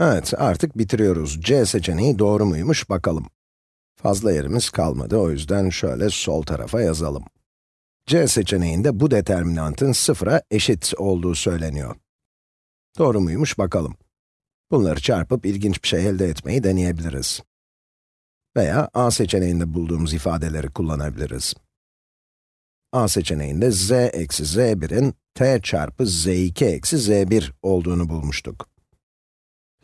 Evet, artık bitiriyoruz. C seçeneği doğru muymuş bakalım. Fazla yerimiz kalmadı, o yüzden şöyle sol tarafa yazalım. C seçeneğinde bu determinantın sıfıra eşit olduğu söyleniyor. Doğru muymuş bakalım. Bunları çarpıp ilginç bir şey elde etmeyi deneyebiliriz. Veya A seçeneğinde bulduğumuz ifadeleri kullanabiliriz. A seçeneğinde z eksi z1'in t çarpı z2 eksi z1 olduğunu bulmuştuk.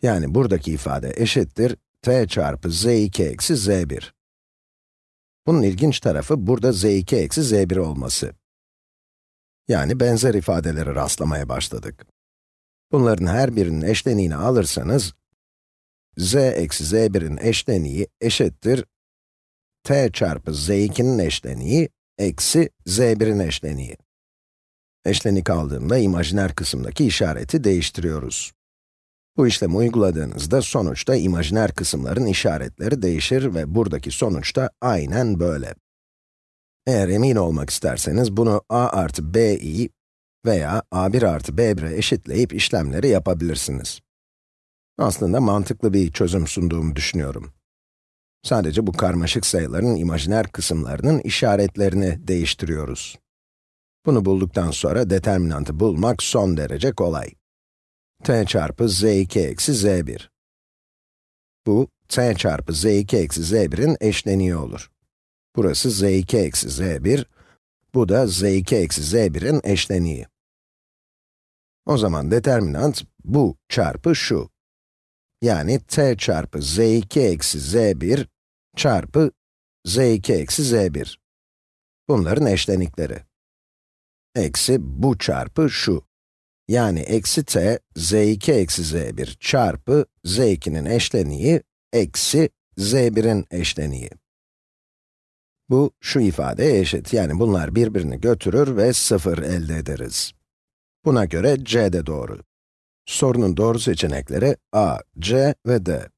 Yani buradaki ifade eşittir t çarpı z2 eksi z1. Bunun ilginç tarafı burada z2 eksi z1 olması. Yani benzer ifadelere rastlamaya başladık. Bunların her birinin eşleniğini alırsanız, z eksi z1'in eşleniği eşittir t çarpı z2'nin eşleniği eksi z1'in eşleniği. Eşlenik aldığımda imajiner kısımdaki işareti değiştiriyoruz. Bu işlemi uyguladığınızda sonuçta imajiner kısımların işaretleri değişir ve buradaki sonuç da aynen böyle. Eğer emin olmak isterseniz bunu a artı b'i veya a1 artı b1'e eşitleyip işlemleri yapabilirsiniz. Aslında mantıklı bir çözüm sunduğumu düşünüyorum. Sadece bu karmaşık sayıların imajiner kısımlarının işaretlerini değiştiriyoruz. Bunu bulduktan sonra determinantı bulmak son derece kolay. T çarpı z2 eksi z1. Bu, t çarpı z2 eksi z1'in eşleniği olur. Burası z2 eksi z1, bu da z2 eksi z1'in eşleniği. O zaman determinant bu çarpı şu. Yani t çarpı z2 eksi z1 çarpı z2 eksi z1. Bunların eşlenikleri. Eksi bu çarpı şu. Yani eksi t, z2 eksi z1 çarpı z2'nin eşleniği eksi z1'in eşleniği. Bu, şu ifadeye eşit. Yani bunlar birbirini götürür ve 0 elde ederiz. Buna göre c de doğru. Sorunun doğru seçenekleri a, c ve d.